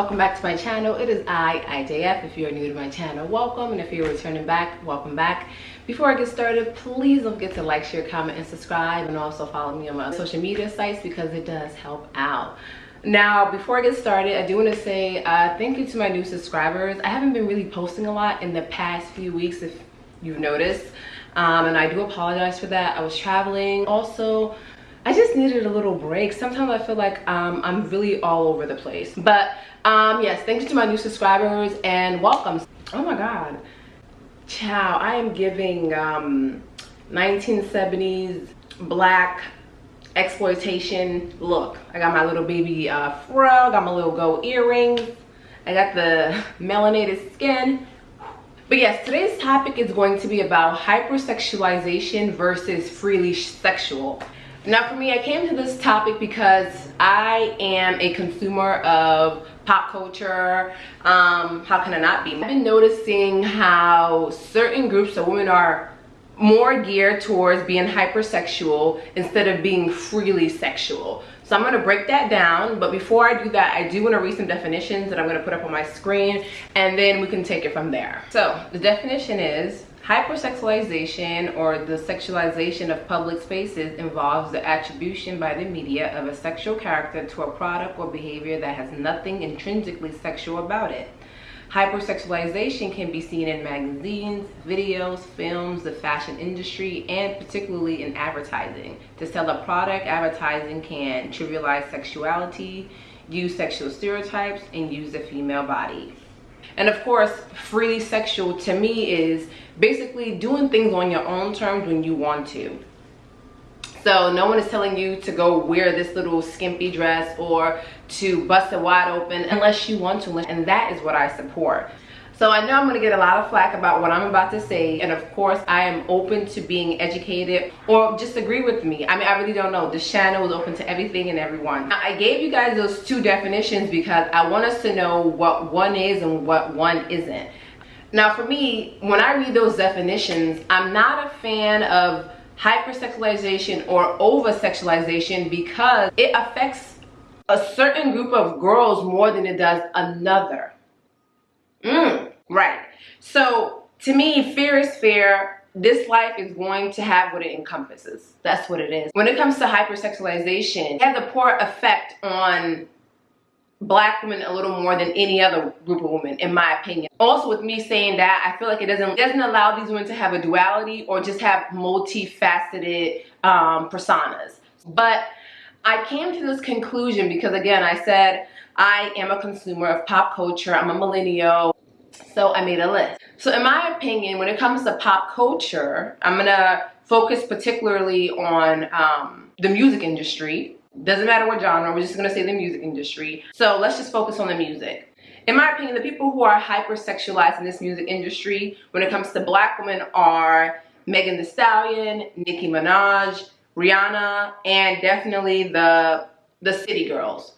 welcome back to my channel. It is i ijf if you're new to my channel welcome. And if you're returning back welcome back. Before i get started please don't forget to like share comment and subscribe. And also follow me on my social media sites because it does help out. Now before i get started i do want to say uh, thank you to my new subscribers. I haven't been really posting a lot in the past few weeks if you've noticed. Um, and i do apologize for that. I was traveling. Also I just needed a little break. Sometimes I feel like um, I'm really all over the place. But um, yes, thank you to my new subscribers and welcome. Oh my God. Ciao, I am giving um, 1970s black exploitation look. I got my little baby uh, fro, got my little gold earrings. I got the melanated skin. But yes, today's topic is going to be about hypersexualization versus freely sexual. Now for me, I came to this topic because I am a consumer of pop culture. Um, how can I not be? I've been noticing how certain groups of women are more geared towards being hypersexual instead of being freely sexual. So I'm going to break that down, but before I do that, I do want to read some definitions that I'm going to put up on my screen, and then we can take it from there. So the definition is Hypersexualization or the sexualization of public spaces involves the attribution by the media of a sexual character to a product or behavior that has nothing intrinsically sexual about it. Hypersexualization can be seen in magazines, videos, films, the fashion industry, and particularly in advertising. To sell a product, advertising can trivialize sexuality, use sexual stereotypes, and use the female body. And of course, freely sexual to me is basically doing things on your own terms when you want to. So no one is telling you to go wear this little skimpy dress or to bust it wide open unless you want to. And that is what I support. So I know I'm to get a lot of flack about what I'm about to say. And of course, I am open to being educated or just agree with me. I mean, I really don't know. This channel is open to everything and everyone. I gave you guys those two definitions because I want us to know what one is and what one isn't. Now for me, when I read those definitions, I'm not a fan of hypersexualization or over-sexualization because it affects a certain group of girls more than it does another. Mm, right. So to me, fear is fear. This life is going to have what it encompasses. That's what it is. When it comes to hypersexualization, it has a poor effect on black women a little more than any other group of women in my opinion also with me saying that i feel like it doesn't doesn't allow these women to have a duality or just have multifaceted um, personas but i came to this conclusion because again i said i am a consumer of pop culture i'm a millennial so i made a list so in my opinion when it comes to pop culture i'm gonna focus particularly on um, the music industry doesn't matter what genre, we're just gonna say the music industry. So let's just focus on the music. In my opinion, the people who are hypersexualized in this music industry when it comes to black women are Megan Thee Stallion, Nicki Minaj, Rihanna, and definitely the, the city girls.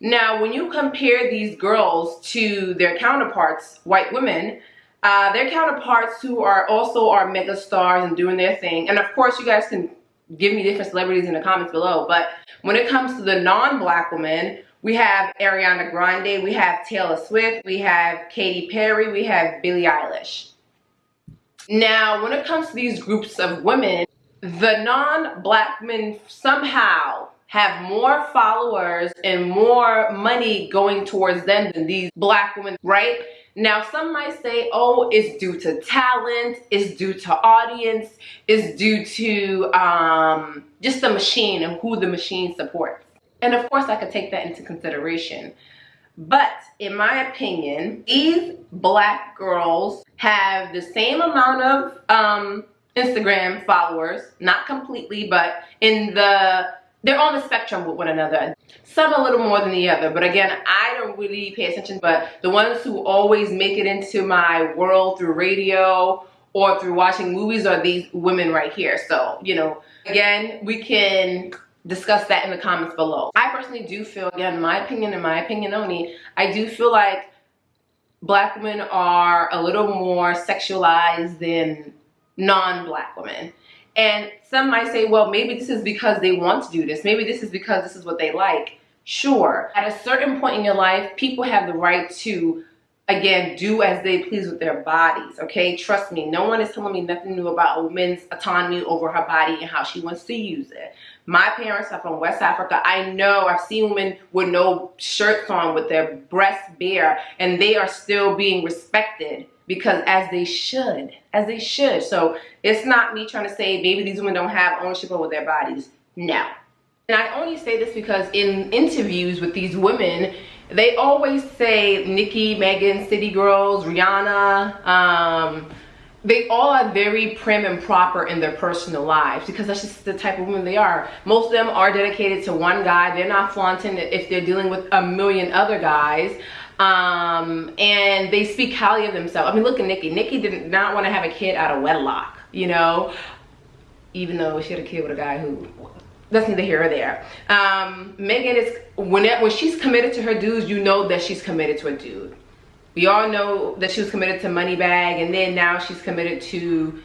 Now, when you compare these girls to their counterparts, white women, uh, their counterparts who are also are mega stars and doing their thing, and of course you guys can give me different celebrities in the comments below. But when it comes to the non-black women, we have Ariana Grande, we have Taylor Swift, we have Katy Perry, we have Billie Eilish. Now, when it comes to these groups of women, the non-black men somehow have more followers and more money going towards them than these black women, right? Now, some might say, oh, it's due to talent, it's due to audience, it's due to um, just the machine and who the machine supports. And of course, I could take that into consideration. But in my opinion, these black girls have the same amount of um, Instagram followers, not completely, but in the they're on the spectrum with one another. Some a little more than the other, but again, I don't really pay attention, but the ones who always make it into my world through radio or through watching movies are these women right here. So, you know, again, we can discuss that in the comments below. I personally do feel, again, my opinion and my opinion only, I do feel like black women are a little more sexualized than non-black women. And some might say, well, maybe this is because they want to do this. Maybe this is because this is what they like. Sure, at a certain point in your life, people have the right to again do as they please with their bodies okay? Trust me no one is telling me nothing new about a woman's autonomy over her body and how she wants to use it. My parents are from west africa. I know i've seen women with no shirts on with their breasts bare and they are still being respected because as they should as they should so it's not me trying to say maybe these women don't have ownership over their bodies no and i only say this because in interviews with these women they always say Nicki, Megan, City Girls, Rihanna, um, they all are very prim and proper in their personal lives because that's just the type of women they are. Most of them are dedicated to one guy. They're not flaunting if they're dealing with a million other guys. Um, and they speak highly of themselves. I mean, look at Nicki. Nicki did not want to have a kid out of wedlock, you know, even though she had a kid with a guy who that's neither here or there. Um, Megan is when it, when she's committed to her dudes, you know that she's committed to a dude. We all know that she was committed to Moneybagg, and then now she's committed to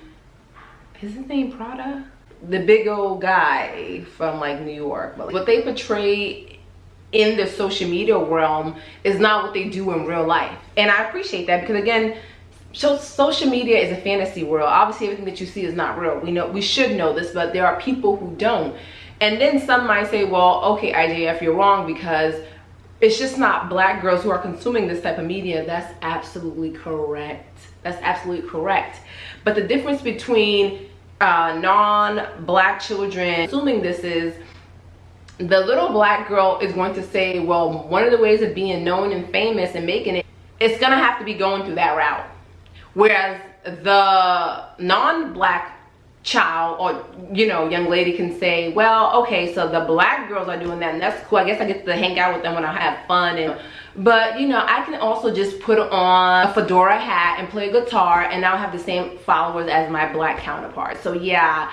is his name Prada, the big old guy from like New York. But what they portray in the social media realm is not what they do in real life, and I appreciate that because again so social media is a fantasy world obviously everything that you see is not real we know we should know this but there are people who don't and then some might say, well, okay, IJF, you're wrong because it's just not black girls who are consuming this type of media. That's absolutely correct. That's absolutely correct. But the difference between uh, non-black children consuming this is the little black girl is going to say, well, one of the ways of being known and famous and making it, it's gonna have to be going through that route. Whereas the non-black child or you know young lady can say well okay so the black girls are doing that and that's cool i guess i get to hang out with them when i have fun and but you know i can also just put on a fedora hat and play guitar and now have the same followers as my black counterpart so yeah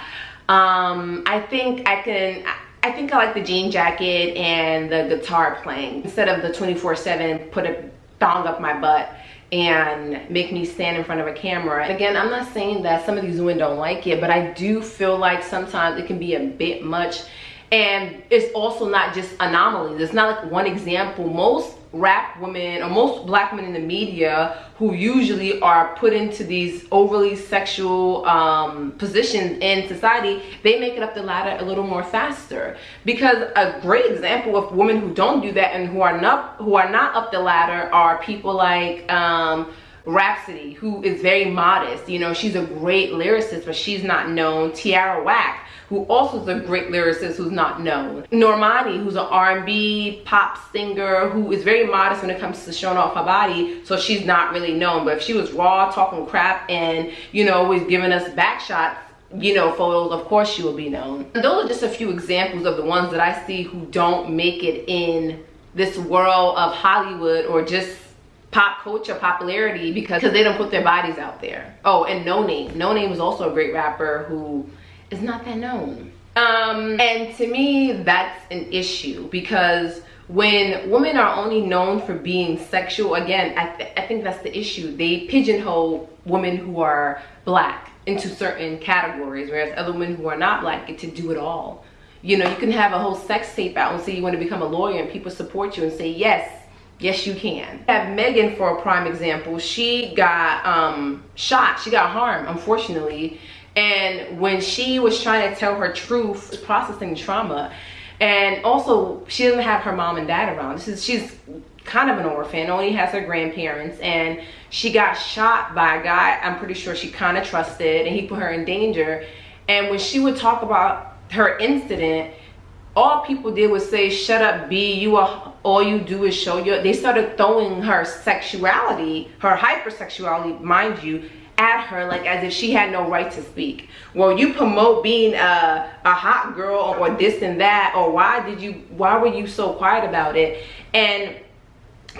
um i think i can I think I like the jean jacket and the guitar playing instead of the 24 7 put a thong up my butt and make me stand in front of a camera. Again, I'm not saying that some of these women don't like it, but I do feel like sometimes it can be a bit much. And it's also not just anomalies. It's not like one example. Most rap women or most black women in the media who usually are put into these overly sexual um, positions in society, they make it up the ladder a little more faster. Because a great example of women who don't do that and who are not who are not up the ladder are people like um, Rapsody, who is very modest. You know, she's a great lyricist, but she's not known. Tierra Whack, who also is a great lyricist who's not known. Normani, who's an R&B pop singer who is very modest when it comes to showing off her body, so she's not really known. But if she was raw, talking crap, and, you know, always giving us back shots, you know, photos, of course she will be known. And those are just a few examples of the ones that I see who don't make it in this world of Hollywood or just pop culture popularity because they don't put their bodies out there. Oh, and Noname. No Name is also a great rapper who is not that known. Um, and to me, that's an issue because when women are only known for being sexual, again, I, th I think that's the issue. They pigeonhole women who are black into certain categories, whereas other women who are not black get to do it all. You know, you can have a whole sex tape out and say you want to become a lawyer and people support you and say, yes, Yes, you can. I have Megan for a prime example. She got um, shot. She got harmed, unfortunately. And when she was trying to tell her truth, processing trauma, and also she doesn't have her mom and dad around. This is she's kind of an orphan, only has her grandparents, and she got shot by a guy I'm pretty sure she kind of trusted, and he put her in danger. And when she would talk about her incident, all people did was say, shut up, B, you are, all you do is show your, they started throwing her sexuality, her hypersexuality, mind you, at her like as if she had no right to speak. Well, you promote being a, a hot girl or this and that, or why did you, why were you so quiet about it? And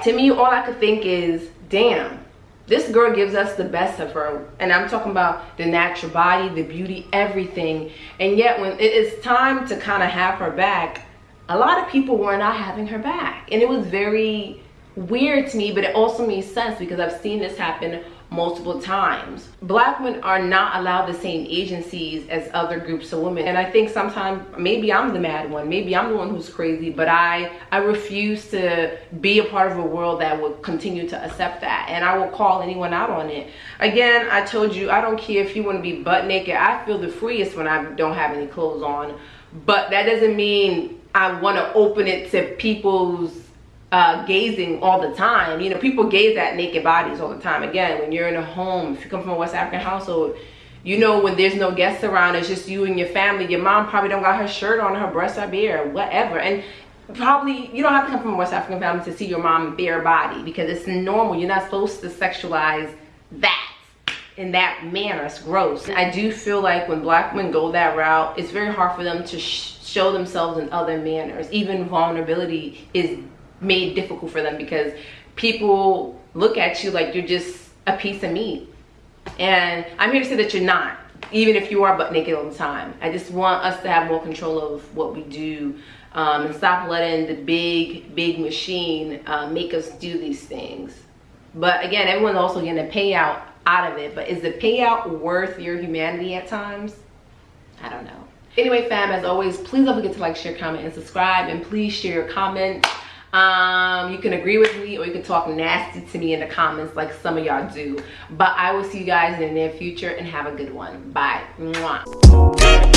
to me, all I could think is, damn, this girl gives us the best of her and i'm talking about the natural body the beauty everything. And yet when it is time to kind of have her back a lot of people were not having her back. And it was very weird to me but it also made sense because i've seen this happen multiple times. Black women are not allowed the same agencies as other groups of women. And I think sometimes maybe I'm the mad one, maybe I'm the one who's crazy, but I, I refuse to be a part of a world that will continue to accept that. And I will call anyone out on it. Again, I told you, I don't care if you want to be butt naked. I feel the freest when I don't have any clothes on. But that doesn't mean I want to open it to people's uh, gazing all the time. You know, people gaze at naked bodies all the time. Again, when you're in a home, if you come from a West African household, you know when there's no guests around, it's just you and your family. Your mom probably don't got her shirt on, her breasts are bare, whatever. And probably you don't have to come from a West African family to see your mom bare body because it's normal. You're not supposed to sexualize that in that manner. It's gross. I do feel like when black women go that route, it's very hard for them to sh show themselves in other manners. Even vulnerability is made difficult for them because people look at you like you're just a piece of meat. And I'm here to say that you're not, even if you are butt naked all the time. I just want us to have more control of what we do um, and stop letting the big, big machine uh, make us do these things. But again, everyone's also getting a payout out of it. But is the payout worth your humanity at times? I don't know. Anyway, fam, as always, please don't forget to like, share, comment, and subscribe. And please share your comments um you can agree with me or you can talk nasty to me in the comments like some of y'all do. But i will see you guys in the near future and have a good one. Bye. Mwah.